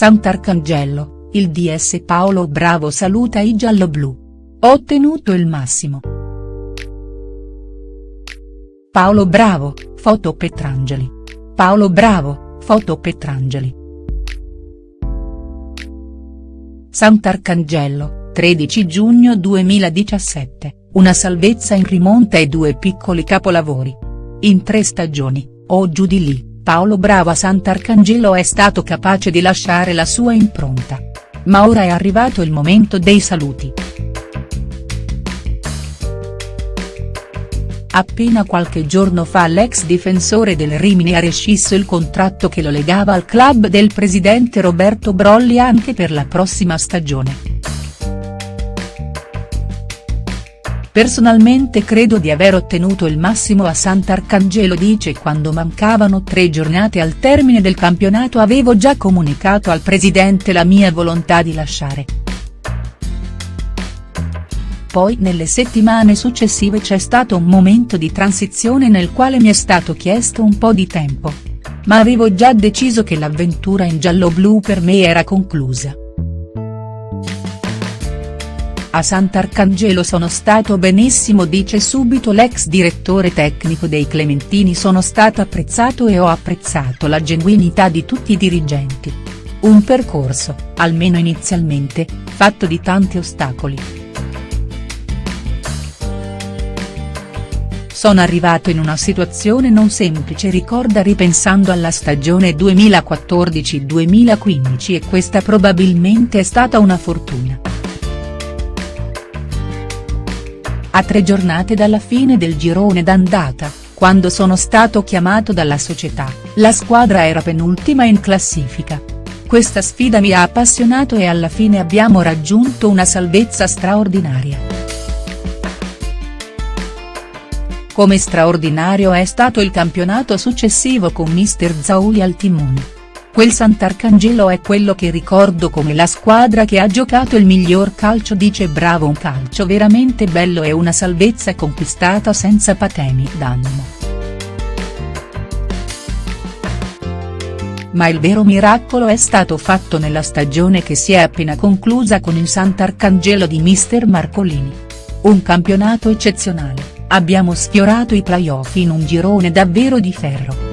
Sant'Arcangelo, il DS Paolo Bravo saluta i gialloblu. Ho ottenuto il massimo. Paolo Bravo, foto Petrangeli. Paolo Bravo, foto Petrangeli. Sant'Arcangelo, 13 giugno 2017, una salvezza in rimonta e due piccoli capolavori. In tre stagioni, o giù di lì, Paolo Bravo a Sant'Arcangelo è stato capace di lasciare la sua impronta. Ma ora è arrivato il momento dei saluti. Appena qualche giorno fa l'ex difensore del Rimini ha rescisso il contratto che lo legava al club del presidente Roberto Brolli anche per la prossima stagione. Personalmente credo di aver ottenuto il massimo a Sant'Arcangelo dice quando mancavano tre giornate al termine del campionato avevo già comunicato al presidente la mia volontà di lasciare. Poi nelle settimane successive c'è stato un momento di transizione nel quale mi è stato chiesto un po' di tempo. Ma avevo già deciso che l'avventura in giallo-blu per me era conclusa. A Sant'Arcangelo sono stato benissimo dice subito l'ex direttore tecnico dei Clementini sono stato apprezzato e ho apprezzato la genuinità di tutti i dirigenti. Un percorso, almeno inizialmente, fatto di tanti ostacoli. Sono arrivato in una situazione non semplice ricorda ripensando alla stagione 2014-2015 e questa probabilmente è stata una fortuna. A tre giornate dalla fine del girone d'andata, quando sono stato chiamato dalla società, la squadra era penultima in classifica. Questa sfida mi ha appassionato e alla fine abbiamo raggiunto una salvezza straordinaria. Come straordinario è stato il campionato successivo con mister Zauli al timone. Quel Sant'Arcangelo è quello che ricordo come la squadra che ha giocato il miglior calcio dice bravo un calcio veramente bello e una salvezza conquistata senza patemi d'animo. Ma il vero miracolo è stato fatto nella stagione che si è appena conclusa con il Sant'Arcangelo di mister Marcolini. Un campionato eccezionale abbiamo sfiorato i playoff in un girone davvero di ferro.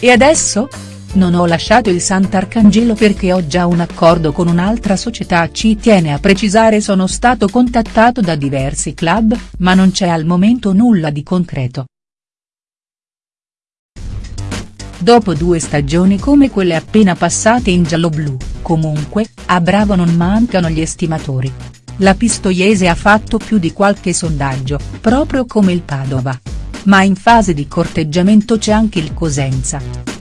E adesso? Non ho lasciato il Sant'Arcangelo perché ho già un accordo con un'altra società ci tiene a precisare sono stato contattato da diversi club, ma non c'è al momento nulla di concreto. Dopo due stagioni come quelle appena passate in giallo-blu, comunque, a Bravo non mancano gli estimatori. La Pistoiese ha fatto più di qualche sondaggio, proprio come il Padova. Ma in fase di corteggiamento c'è anche il Cosenza.